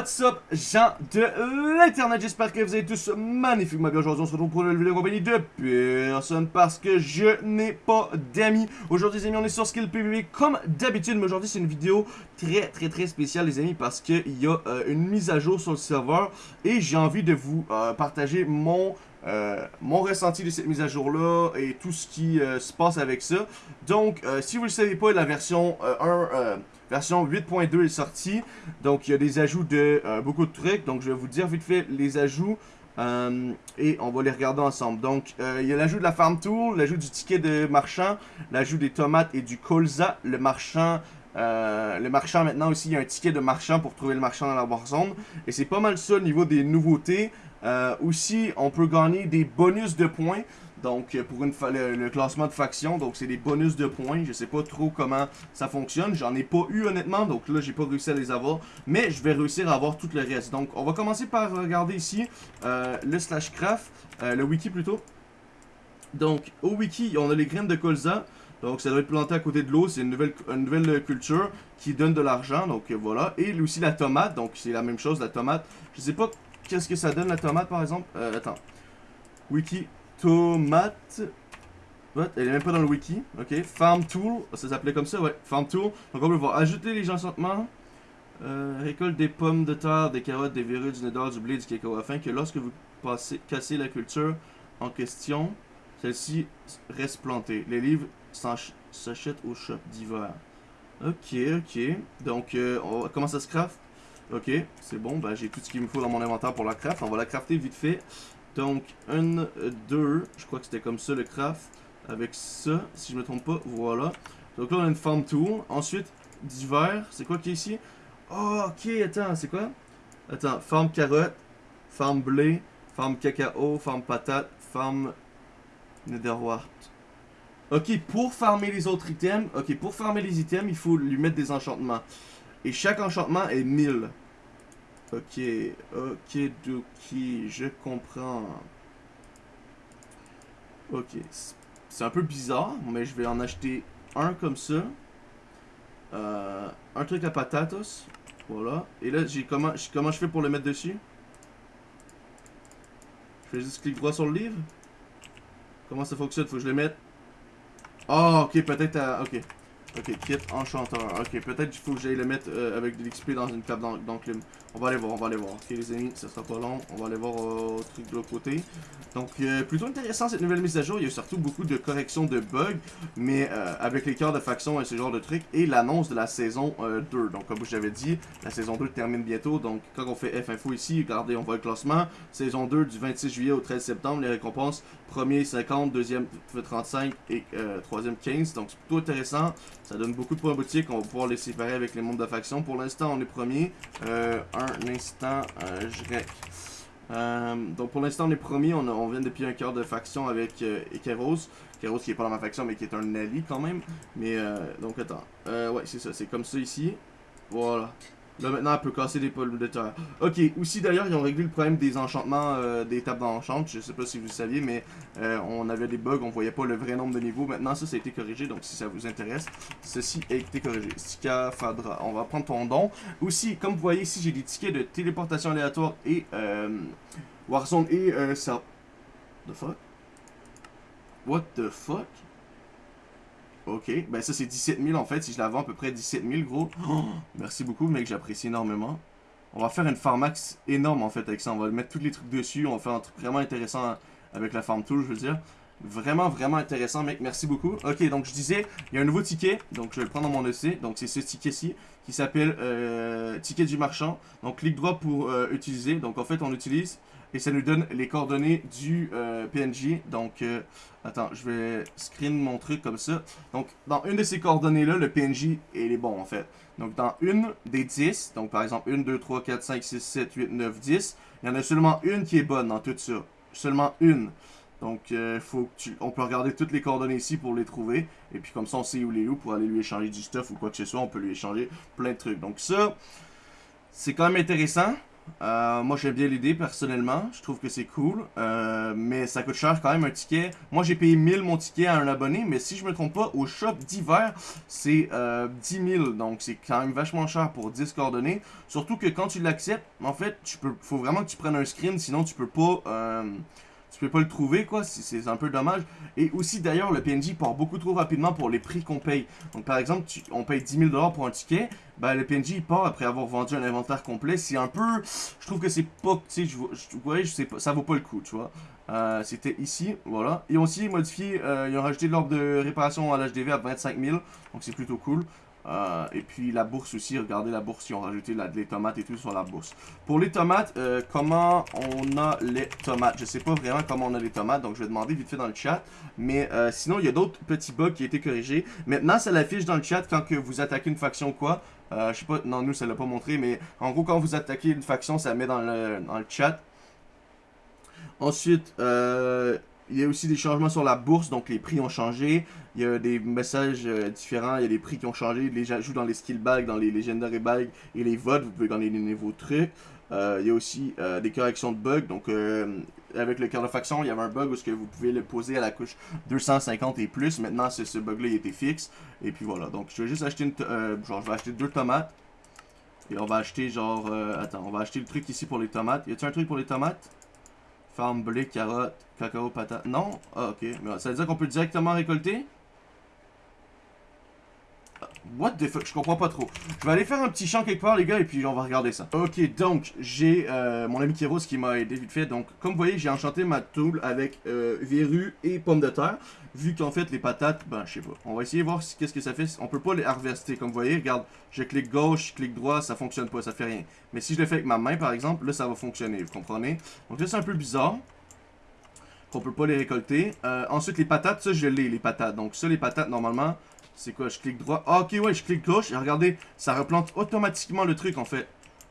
What's up, gens de l'internet, j'espère que vous êtes tous magnifiquement bien aujourd'hui, on se retrouve pour une vidéo en compagnie de personne parce que je n'ai pas d'amis. Aujourd'hui les amis, on est sur Skill PvP comme d'habitude, mais aujourd'hui c'est une vidéo très très très spéciale les amis parce qu'il y a euh, une mise à jour sur le serveur et j'ai envie de vous euh, partager mon euh, mon ressenti de cette mise à jour là et tout ce qui se passe avec ça. Donc, si vous le savez pas, la version 1 version 8.2 est sortie. Donc, il y a des ajouts de euh, beaucoup de trucs. Donc, je vais vous dire vite fait les ajouts. Euh, et on va les regarder ensemble. Donc, euh, il y a l'ajout de la Farm Tool, l'ajout du ticket de marchand, l'ajout des tomates et du colza. Le marchand, le marchand maintenant aussi, il y a un ticket de marchand pour trouver le marchand dans la Warzone. Et c'est pas mal ça au niveau des nouveautés. aussi, on peut gagner des bonus de points. Donc, euh, pour une le, classement de faction, donc c'est des bonus de points. Je sais pas trop comment ça fonctionne. J'en ai pas eu honnêtement, donc là, j'ai pas réussi à les avoir. Mais je vais réussir à avoir tout le reste. Donc, on va commencer par regarder ici euh, le slash craft, euh, le wiki plutôt. Donc, au wiki, on a les graines de colza. Donc, ça doit être planté à côté de l'eau. C'est une nouvelle, une nouvelle culture qui donne de l'argent. Donc, voilà. Et aussi la tomate. Donc, c'est la même chose, la tomate. Je sais pas qu'est-ce que ça donne, la tomate, par exemple. attends. Wiki tomate. Elle est même pas dans le wiki. Ok. Farm tool. Ça s'appelait comme ça, ouais. Farm tool. Donc on peut voir. Ajouter les enchantements. Euh, récolte des pommes de terre, des carottes, des verrues, du nether, du blé, du cacao. Afin que lorsque vous passez, cassez la culture en question, celle-ci reste plantée. Les livres s'achètent au shop d'hiver. Ok, ok. Donc, euh, on, comment ça se craft? Ok, c'est bon. Ben, j'ai tout ce qu'il me faut dans mon inventaire pour la craft. On va la crafter vite fait. Donc, 1, 2, je crois que c'était comme ça le craft. Avec ça, si je me trompe pas, voilà. Donc là, on a une farm tool. Ensuite, divers, c'est quoi qui est ici? Oh, ok, attends, c'est quoi? Attends, farm carotte, farm blé, farm cacao, farm patate, farm netherwart. Ok, pour farmer les autres items, ok, pour farmer les items, il faut lui mettre des enchantements. Et chaque enchantement est 1000. Ok, ok, Doki, je comprends. Ok, c'est un peu bizarre, mais je vais en acheter un comme ça. Euh, un truc à patatos. Voilà. Et là, j'ai comment, comment je fais pour le mettre dessus? Je fais juste clic droit sur le livre Comment ça fonctionne? Faut que je le mette. Ah, ok, peut-être à... Ok. Ok, kit enchanteur. Ok, peut-être qu'il faut que j'aille le mettre euh, avec de l'XP dans une cape d'enclume. On va aller voir, on va aller voir. Ok les amis, ça sera pas long. On va aller voir euh, au truc de l'autre côté. Donc, euh, plutôt intéressant cette nouvelle mise à jour. Il y a surtout beaucoup de corrections de bugs. Mais avec les cœurs de faction et ce genre de trucs. Et l'annonce de la saison 2. Donc, comme je l'avais dit, la saison 2 termine bientôt. Donc, quand on fait F-Info ici, regardez, on voit le classement. Saison 2 du 26 juillet au 13 septembre. Les récompenses, premier 50, deuxième 35 et troisième 15. Donc, c'est plutôt intéressant. Ça donne beaucoup de points boutique. On va pouvoir les séparer avec les mondes de faction. Pour l'instant, on est premier. Euh, un instant, euh, je euh, donc pour l'instant on est premier, on, vient depuis un cœur de faction avec euh, Keros. Keros qui est pas dans ma faction mais qui est un allié quand même. Mais donc attends, ouais c'est ça, c'est comme ça ici. Voilà. Là maintenant elle peut casser des pommes de terre. Ok, aussi d'ailleurs ils ont réglé le problème des enchantements, euh, des tables d'enchant. Je sais pas si vous saviez, mais euh, on avait des bugs, on voyait pas le vrai nombre de niveaux. Maintenant ça, ça a été corrigé, donc si ça vous intéresse, ceci a été corrigé. Sika Fadra, on va prendre ton don. Aussi, comme vous voyez ici, j'ai des tickets de téléportation aléatoire et euh, Warzone et ça... The fuck? What the fuck? Ok, ben ça c'est 17 000 en fait, si je la vends à peu près 17 000 gros. Oh, merci beaucoup mec, j'apprécie énormément. On va faire une farmax énorme en fait avec ça, on va mettre tous les trucs dessus, on va faire un truc vraiment intéressant avec la farm tool je veux dire. Vraiment, vraiment intéressant, mec. Merci beaucoup. Ok, donc je disais, il y a un nouveau ticket. Donc je vais le prendre dans mon EC. Donc c'est ce ticket-ci qui s'appelle euh, ticket du marchand. Donc clic droit pour euh, utiliser. Donc en fait, on utilise et ça nous donne les coordonnées du euh, PNJ. Donc, euh, attends, je vais screen mon truc comme ça. Donc, dans une de ces coordonnées-là, le PNJ, il est bon, en fait. Donc, dans une des 10, donc par exemple, 1, 2, 3, 4, 5, 6, 7, 8, 9, 10, il y en a seulement une qui est bonne dans tout ça. Seulement une. Donc, euh, on peut regarder toutes les coordonnées ici pour les trouver. Et puis, comme ça, on sait où les où pour aller lui échanger du stuff ou quoi que ce soit. On peut lui échanger plein de trucs. Donc, ça, c'est quand même intéressant. Euh, moi, j'aime bien l'idée, personnellement. Je trouve que c'est cool. Euh, mais ça coûte cher quand même un ticket. Moi, j'ai payé 1000 mon ticket à un abonné. Mais si je me trompe pas, au shop d'hiver, c'est euh, 10 000. Donc, c'est quand même vachement cher pour 10 coordonnées. Surtout que quand tu l'acceptes, en fait, tu peux, faut vraiment que tu prennes un screen. Sinon, tu peux pas... Tu peux pas le trouver, quoi. C'est un peu dommage. Et aussi, d'ailleurs, le PNJ part beaucoup trop rapidement pour les prix qu'on paye. Donc, par exemple, on paye 10 000 pour un ticket. Ben, le PNJ, part après avoir vendu un inventaire complet. C'est un peu... Je trouve que c'est pas... Tu sais, je, je, je sais pas, ça vaut pas le coup, tu vois. Euh, C'était ici, voilà. Ils ont aussi modifié, euh, ils ont rajouté l'ordre de réparation à l'HDV à 25 000. Donc, c'est plutôt cool. Euh, et puis la bourse aussi, regardez la bourse, ils ont rajouté les tomates et tout sur la bourse. Pour les tomates, euh, comment on a les tomates? Je sais pas vraiment comment on a les tomates, donc je vais demander vite fait dans le chat. Mais euh, sinon, il y a d'autres petits bugs qui ont été corrigés. Maintenant, ça l'affiche dans le chat quand que vous attaquez une faction ou quoi. je sais pas, non, nous, ça l'a pas montré, mais en gros, quand vous attaquez une faction, ça met dans le, dans le chat. Ensuite, il y a aussi des changements sur la bourse, donc les prix ont changé. Il y a des messages euh, différents, il y a des prix qui ont changé. Les ajouts dans les skill bags, dans les legendary bags et les votes, vous pouvez gagner des nouveaux trucs. Euh, il y a aussi euh, des corrections de bugs. Donc, avec le faction, il y avait un bug où que vous pouvez le poser à la couche 250 et plus. Maintenant, ce, bug-là, il était fixe. Et puis voilà. Donc, je vais juste acheter une... genre, je vais acheter deux tomates. Et on va acheter genre... attends, on va acheter le truc ici pour les tomates. Y a-t-il un truc pour les tomates? Farm, blé, carotte, cacao, patate. Non? Ah, ok. Mais ça veut dire qu'on peut directement récolter? What the fuck, je comprends pas trop. Je vais aller faire un petit champ quelque part, les gars, et puis on va regarder ça. Ok, donc, j'ai euh, mon ami Kiros qui m'a aidé vite fait. Donc, comme vous voyez, j'ai enchanté ma tool avec euh, et pommes de terre. Vu qu'en fait, les patates, ben, je sais pas. On va essayer de voir qu'est-ce que ça fait. On peut pas les harvester. Comme vous voyez, regarde, je clique gauche, je clique droit, ça fonctionne pas, ça fait rien. Mais si je le fais avec ma main, par exemple, là, ça va fonctionner, vous comprenez? Donc là, c'est un peu bizarre qu'on peut pas les récolter. Euh, ensuite, les patates, ça, je l'ai, les patates. Donc ça, les patates, normalement, c'est quoi? Je clique droit? Ah, ok, ouais, je clique gauche. Et regardez, ça replante automatiquement le truc, en fait.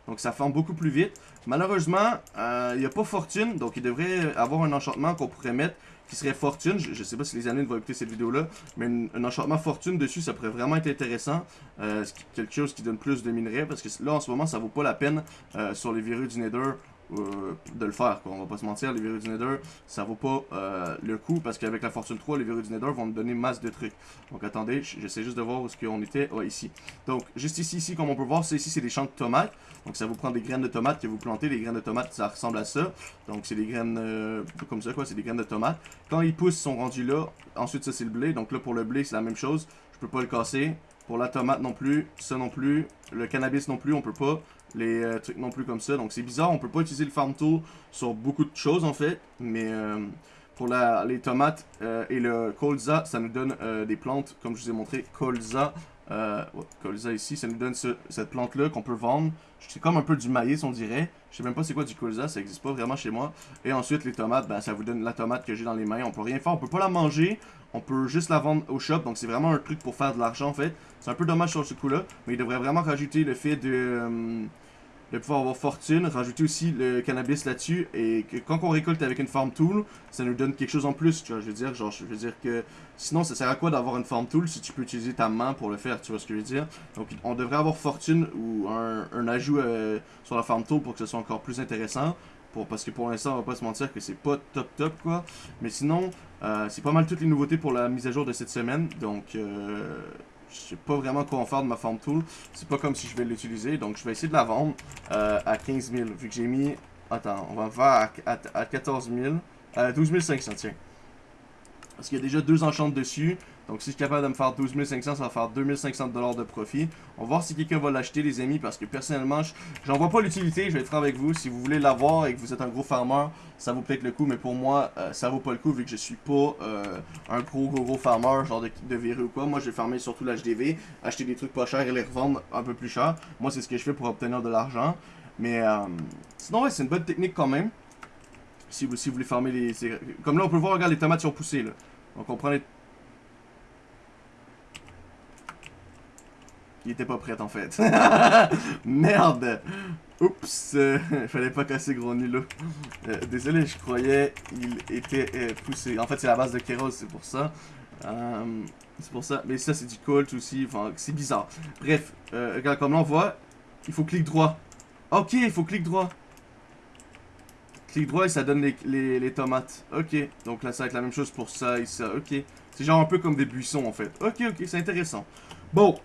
Donc, ça forme beaucoup plus vite. Malheureusement, euh, il n'y a pas fortune. Donc, il devrait avoir un enchantement qu'on pourrait mettre qui serait fortune. Je, ne sais pas si les années vont écouter cette vidéo-là. Mais un enchantement fortune dessus, ça pourrait vraiment être intéressant. Euh, quelque chose qui donne plus de minerais. Parce que là, en ce moment, ça vaut pas la peine euh, sur les virus du Nether euh, de le faire. Quoi. On va pas se mentir, les virus du Nether, ça vaut pas euh, le coup parce qu'avec la Fortune 3, les virus du Nether vont me donner masse de trucs. Donc attendez, j'essaie juste de voir où est-ce qu'on était. Ouais, ici. Donc, juste ici, ici, comme on peut voir, c'est ici, c'est des champs de tomates. Donc, ça vous prend des graines de tomates que vous plantez. Les graines de tomates, ça ressemble à ça. Donc, c'est des graines euh, comme ça, quoi. C'est des graines de tomates. Quand ils poussent, ils sont rendus là. Ensuite, ça, c'est le blé. Donc là, pour le blé, c'est la même chose. Je peux pas le casser. Pour la tomate non plus, ça non plus, le cannabis non plus, on peut pas les euh, trucs non plus comme ça. Donc c'est bizarre, on peut pas utiliser le farm tool sur beaucoup de choses en fait. Mais euh, pour les tomates euh, et le colza, ça nous donne des plantes, comme je vous ai montré, colza. colza ici, ça nous donne cette plante là qu'on peut vendre. C'est comme un peu du maïs on dirait. Je sais même pas c'est quoi du colza, ça existe pas vraiment chez moi. Et ensuite les tomates, ben, ça vous donne la tomate que j'ai dans les mains. On peut rien faire, on peut pas la manger. On peut juste la vendre au shop, donc c'est vraiment un truc pour faire de l'argent en fait. C'est un peu dommage sur ce coup-là, mais il devrait vraiment rajouter le fait de de pouvoir avoir fortune, rajouter aussi le cannabis là-dessus, et que quand on récolte avec une farm tool, ça nous donne quelque chose en plus, tu vois, je veux dire, genre, je veux dire que, sinon, ça sert à quoi d'avoir une farm tool si tu peux utiliser ta main pour le faire, tu vois ce que je veux dire, donc on devrait avoir fortune ou un, ajout euh, sur la farm tool pour que ce soit encore plus intéressant, pour, parce que pour l'instant, on va pas se mentir que c'est pas top top, quoi, mais sinon, euh, c'est pas mal toutes les nouveautés pour la mise à jour de cette semaine, donc, euh, je sais pas vraiment quoi en faire de ma farm tool. C'est pas comme si je vais l'utiliser. Donc je vais essayer de la vendre euh, à 15 000. Vu que j'ai mis... Attends, on va faire à, à, 14 000. À 12 500, tiens. Parce qu'il y a déjà deux enchantes dessus. Donc si je suis capable de me faire 12 500, ça va faire 2500 dollars de profit. On va voir si quelqu'un va l'acheter les amis parce que personnellement, j'en vois pas l'utilité, je vais être franc avec vous. Si vous voulez l'avoir et que vous êtes un gros farmer, ça vaut peut-être le coup, mais pour moi, euh, ça vaut pas le coup vu que je suis pas euh, un gros gros gros farmer, genre de, de ou quoi. Moi, je vais farmer surtout l'HDV, acheter des trucs pas chers et les revendre un peu plus cher. Moi, c'est ce que je fais pour obtenir de l'argent. Mais euh, sinon, ouais, c'est une bonne technique quand même. Si vous, si vous voulez farmer les... Comme là, on peut voir, regarde, les tomates sont poussées, là. Donc, on prend les Il était pas prêt en fait. Merde! Oups! Euh, fallait pas casser gros nul là. Euh, désolé, je croyais il était euh, poussé. En fait, c'est la base de Keros, c'est pour ça. c'est pour ça. Mais ça, c'est du Colt aussi. Enfin, c'est bizarre. Bref, regarde, comme là, on voit, il faut clic droit. Ok, il faut clic droit. Clic droit et ça donne les, les, tomates. Ok, donc là ça va être la même chose pour ça et ça. Ok, c'est genre un peu comme des buissons en fait. Ok, ok, c'est intéressant. Bon,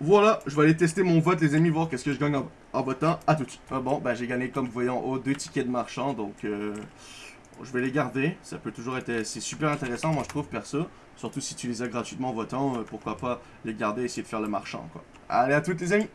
voilà, je vais aller tester mon vote les amis, voir qu'est-ce que je gagne en, en votant. À tout de suite. Ah bon, ben j'ai gagné comme vous voyez en haut deux tickets de marchand, donc euh, je vais les garder. Ça peut toujours être, c'est super intéressant moi je trouve perso. Surtout si tu les as gratuitement en votant, euh, pourquoi pas les garder et essayer de faire le marchand quoi. Allez à toutes les amis